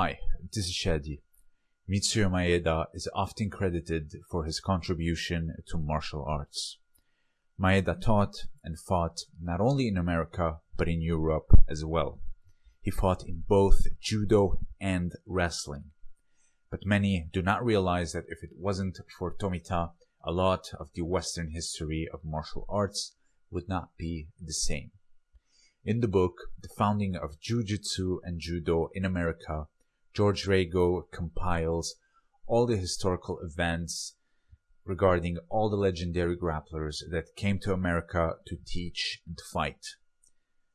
Hi, this is Shadi. Mitsuyo Maeda is often credited for his contribution to martial arts. Maeda taught and fought not only in America but in Europe as well. He fought in both judo and wrestling. But many do not realize that if it wasn't for Tomita, a lot of the Western history of martial arts would not be the same. In the book, The Founding of Jiu-Jitsu and Judo in America, George Rago compiles all the historical events regarding all the legendary grapplers that came to America to teach and fight.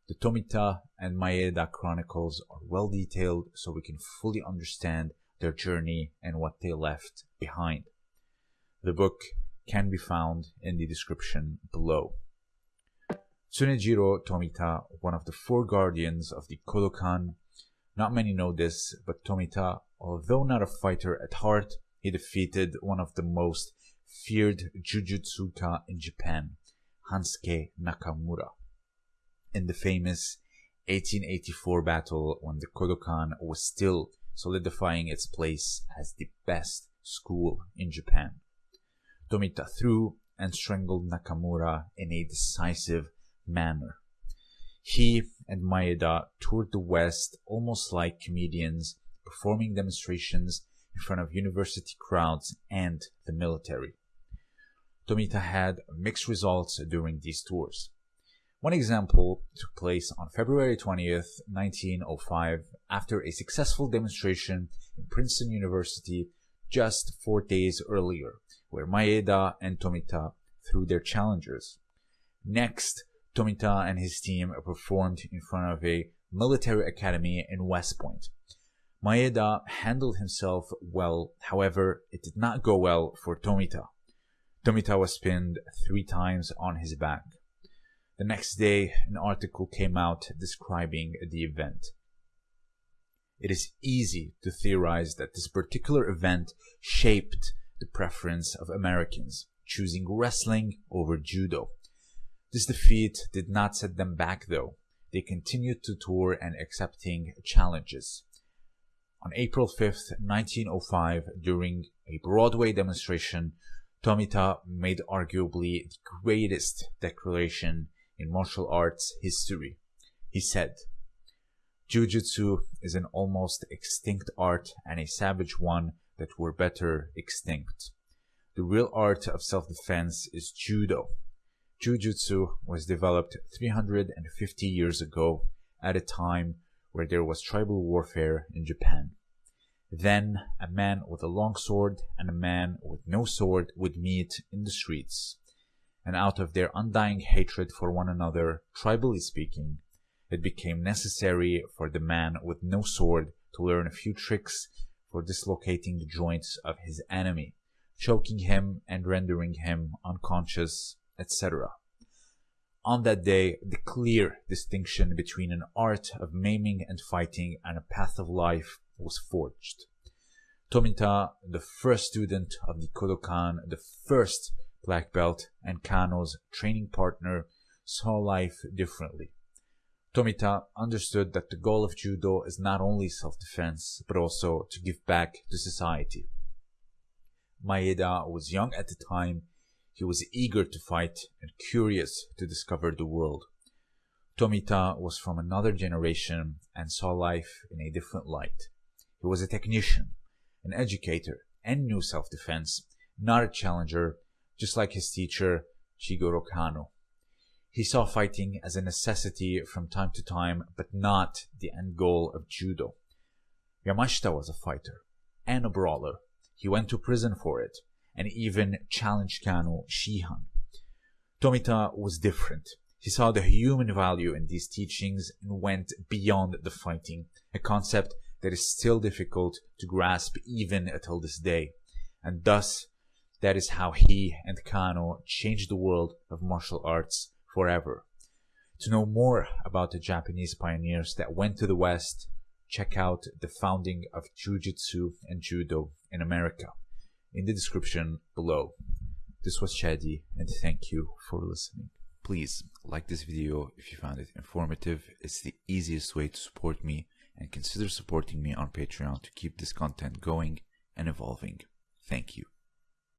The Tomita and Maeda chronicles are well detailed so we can fully understand their journey and what they left behind. The book can be found in the description below. Tsunejiro Tomita, one of the four guardians of the Kodokan. Not many know this, but Tomita, although not a fighter at heart, he defeated one of the most feared Jujutsuka in Japan, Hansuke Nakamura, in the famous 1884 battle when the Kodokan was still solidifying its place as the best school in Japan. Tomita threw and strangled Nakamura in a decisive manner. He and Maeda toured the West almost like comedians, performing demonstrations in front of university crowds and the military. Tomita had mixed results during these tours. One example took place on February 20th, 1905, after a successful demonstration in Princeton University just four days earlier, where Maeda and Tomita threw their challengers. Next, Tomita and his team performed in front of a military academy in West Point. Maeda handled himself well, however, it did not go well for Tomita. Tomita was pinned three times on his back. The next day, an article came out describing the event. It is easy to theorize that this particular event shaped the preference of Americans, choosing wrestling over judo. This defeat did not set them back though. They continued to tour and accepting challenges. On April 5th, 1905, during a Broadway demonstration, Tomita made arguably the greatest declaration in martial arts history. He said, Jiu-Jitsu is an almost extinct art and a savage one that were better extinct. The real art of self-defense is Judo, Jiu-Jitsu was developed 350 years ago at a time where there was tribal warfare in Japan. Then a man with a long sword and a man with no sword would meet in the streets. And out of their undying hatred for one another, tribally speaking, it became necessary for the man with no sword to learn a few tricks for dislocating the joints of his enemy, choking him and rendering him unconscious etc. On that day, the clear distinction between an art of maiming and fighting and a path of life was forged. Tomita, the first student of the Kodokan, the first black belt, and Kano's training partner, saw life differently. Tomita understood that the goal of judo is not only self-defense, but also to give back to society. Maeda was young at the time he was eager to fight and curious to discover the world. Tomita was from another generation and saw life in a different light. He was a technician, an educator, and knew self-defense, not a challenger, just like his teacher, Jigoro Kano. He saw fighting as a necessity from time to time, but not the end goal of judo. Yamashita was a fighter and a brawler. He went to prison for it, and even challenged Kano Shihan. Tomita was different. He saw the human value in these teachings and went beyond the fighting, a concept that is still difficult to grasp even until this day. And thus, that is how he and Kano changed the world of martial arts forever. To know more about the Japanese pioneers that went to the West, check out the founding of Jiu-Jitsu and Judo in America in the description below. This was Shadi and thank you for listening. Please like this video if you found it informative. It's the easiest way to support me and consider supporting me on Patreon to keep this content going and evolving. Thank you.